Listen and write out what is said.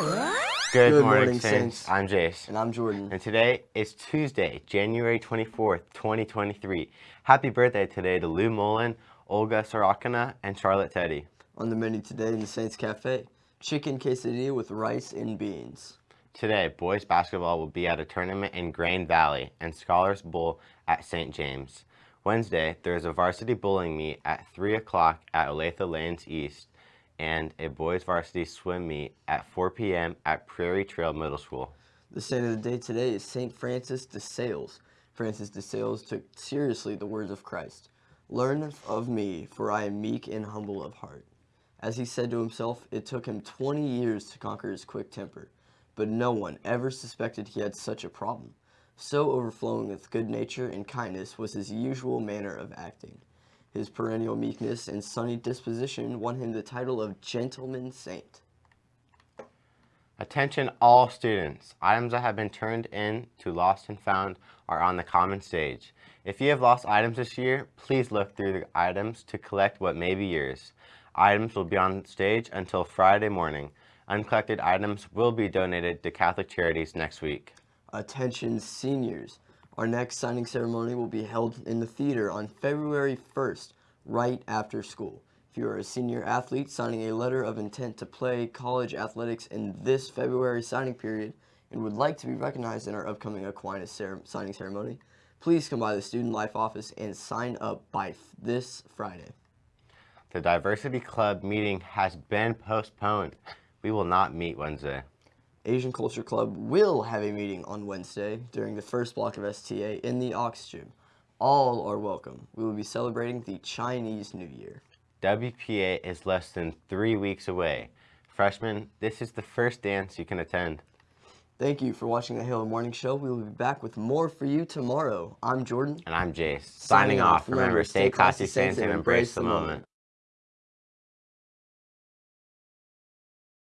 Good, Good morning, morning, Saints. Saints. I'm Jace. And I'm Jordan. And today is Tuesday, January 24th, 2023. Happy birthday today to Lou Mullen, Olga Sorakina, and Charlotte Teddy. On the menu today in the Saints Cafe, chicken quesadilla with rice and beans. Today, boys basketball will be at a tournament in Grain Valley and Scholars Bowl at St. James. Wednesday, there is a varsity bowling meet at 3 o'clock at Olathe Lanes East and a boys varsity swim meet at 4 p.m. at Prairie Trail Middle School. The saint of the day today is Saint Francis de Sales. Francis de Sales took seriously the words of Christ. Learn of me, for I am meek and humble of heart. As he said to himself, it took him 20 years to conquer his quick temper, but no one ever suspected he had such a problem. So overflowing with good nature and kindness was his usual manner of acting. His perennial meekness and sunny disposition won him the title of Gentleman Saint. Attention all students. Items that have been turned in to Lost and Found are on the common stage. If you have lost items this year, please look through the items to collect what may be yours. Items will be on stage until Friday morning. Uncollected items will be donated to Catholic Charities next week. Attention seniors. Our next signing ceremony will be held in the theater on February 1st, right after school. If you are a senior athlete signing a letter of intent to play college athletics in this February signing period and would like to be recognized in our upcoming Aquinas cer signing ceremony, please come by the Student Life office and sign up by this Friday. The Diversity Club meeting has been postponed. We will not meet Wednesday. Asian Culture Club will have a meeting on Wednesday during the first block of STA in the Aux Gym. All are welcome. We will be celebrating the Chinese New Year. WPA is less than three weeks away. Freshmen, this is the first dance you can attend. Thank you for watching the Halo Morning Show. We will be back with more for you tomorrow. I'm Jordan. And I'm Jace. Signing Signing off. off. Remember, stay classy, saints, and embrace the moment.